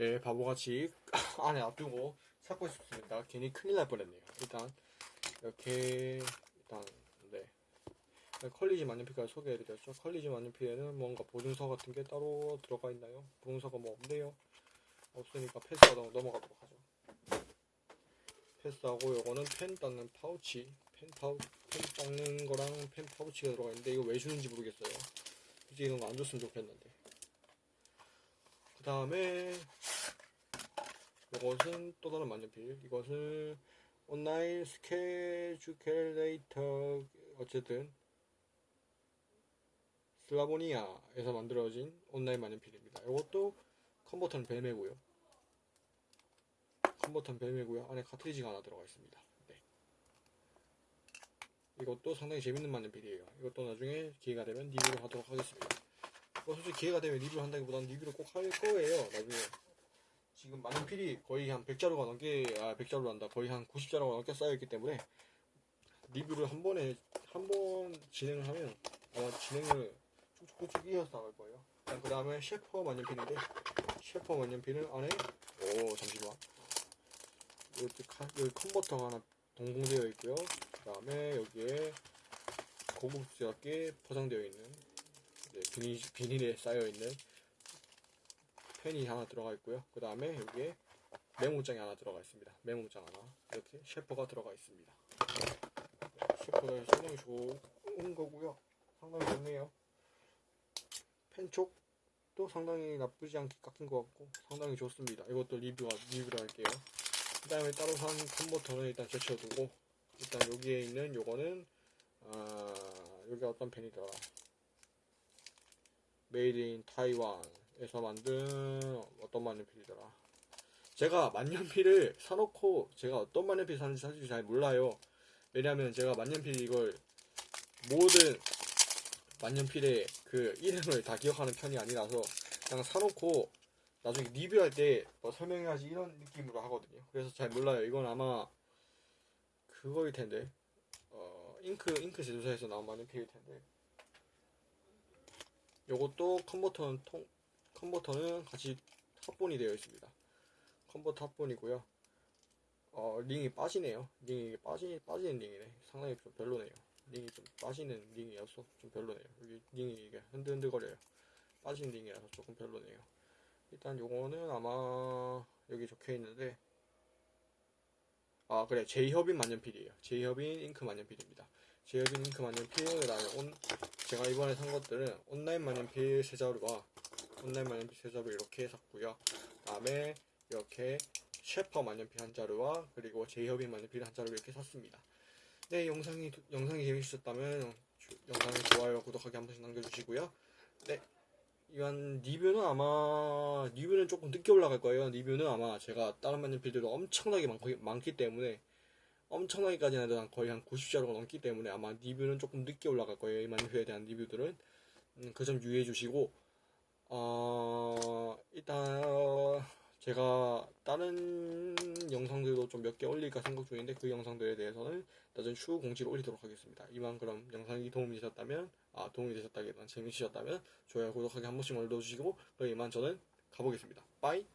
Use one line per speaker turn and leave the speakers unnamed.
네, 바보같이 안에 놔두고 찾고 싶습니다. 괜히 큰일 날 뻔했네요. 일단 이렇게 일단 네 College 만년필까지 소개해드렸죠. College 만년필에는 뭔가 보증서 같은 게 따로 들어가 있나요? 보증서가 뭐 없네요. 없으니까 패스하다 넘어가도록 하죠. 패스하고 요거는 펜 닦는 파우치, 펜 파우 펜 닦는 거랑 펜 파우치가 들어가 있는데 이거 왜 주는지 모르겠어요. 굳이 이런 거 안 줬으면 좋겠는데. 그 다음에 이것은 또 다른 만년필. 이것은 온라인 스케줄레이터 어쨌든 슬라보니아에서 만들어진 온라인 만년필입니다. 이것도 컨버터는 벨메고요. 컨버터는 벨메고요. 안에 카트리지가 하나 들어가 있습니다. 네. 이것도 상당히 재밌는 만년필이에요. 이것도 나중에 기회가 되면 리뷰를 하도록 하겠습니다. 뭐 솔직히 기회가 되면 리뷰를 한다기보다는 리뷰를 꼭 할 거예요. 나중에 지금 만년필이 거의 한 100자루가 넘게 아 100자루 한다. 거의 한 90자루가 넘게 쌓여 있기 때문에 리뷰를 한 번에 한 번 진행을 하면 아마 진행을 쭉쭉쭉 이어서 나갈 거예요. 그 다음에 셰퍼 만년필인데 셰퍼 만년필은 안에 오 잠시만 여기, 카, 여기 컨버터가 하나 동봉되어 있고요. 그 다음에 여기에 고급스럽게 포장되어 있는 이제 비닐, 비닐에 쌓여 있는 펜이 하나 들어가 있고요. 그 다음에 여기에 메모장이 하나 들어가 있습니다. 메모장 하나 이렇게 셰퍼가 들어가 있습니다. 셰퍼가 상당히 좋은 거고요. 상당히 좋네요. 펜 쪽도 상당히 나쁘지 않게 깎인 것 같고 상당히 좋습니다. 이것도 리뷰가 리뷰를 할게요. 그 다음에 따로 산 컨버터는 일단 제쳐두고 일단 여기에 있는 요거는 아 여기 어떤 펜이더라 Made in Taiwan 에서 만든 어떤 만년필이더라 제가 만년필을 사놓고 제가 어떤 만년필 사는지 사실 잘 몰라요 왜냐면 제가 만년필 이걸 모든 만년필의 그 이름을 다 기억하는 편이 아니라서 그냥 사놓고 나중에 리뷰할 때 뭐 설명해야지 이런 느낌으로 하거든요. 그래서 잘 몰라요. 이건 아마 그거일 텐데 어, 잉크 잉크 제조사에서 나온 만년필일 텐데 요것도 컨버터는 통 컨버터는 같이 합본이 되어 있습니다. 컨버터 합본이고요. 어, 링이 빠지네요. 링이 빠지 빠지는 링이네. 상당히 좀 별로네요. 링이 좀 빠지는 링이어서 좀 별로네요. 여기 링이 이게 흔들흔들거려요. 빠진 링이라서 조금 별로네요. 일단 요거는 아마 여기 적혀 있는데 아 그래 제이허빈 만년필이에요. 제이허빈 잉크 만년필입니다. 제이허빈 잉크 만년필 그다음에 온 제가 이번에 산 것들은 온라인 만년필 세 자루와 온라인 만년필 세 자루 이렇게 샀고요. 그다음에 이렇게 셰퍼 만년필 한 자루와 그리고 제이허빈 만년필 한 자루 이렇게 샀습니다. 네 영상이 영상이 재밌으셨다면 주- 영상에 좋아요 구독하기 한 번씩 남겨주시고요. 네 이한 리뷰는 아마 리뷰는 조금 늦게 올라갈 거예요. 리뷰는 아마 제가 다른 만년필들도 엄청나게 많, 많기 때문에 엄청나게까지는 아니라 거의 한 90자루가 넘기 때문에 아마 리뷰는 조금 늦게 올라갈 거예요. 이 만년필에 대한 리뷰들은 음, 그점 유의해 주시고 어, 일단 어, 제가 다른 영상들도 좀 몇 개 올릴까 생각 중인데 그 영상들에 대해서는 나중에 추후 공지를 올리도록 하겠습니다. 이만 그럼 영상이 도움이 되셨다면 아 도움이 되셨다기보다는 재미있으셨다면 좋아요 구독하기 한 번씩 눌러주시고 그럼 이만 저는 가보겠습니다. 빠이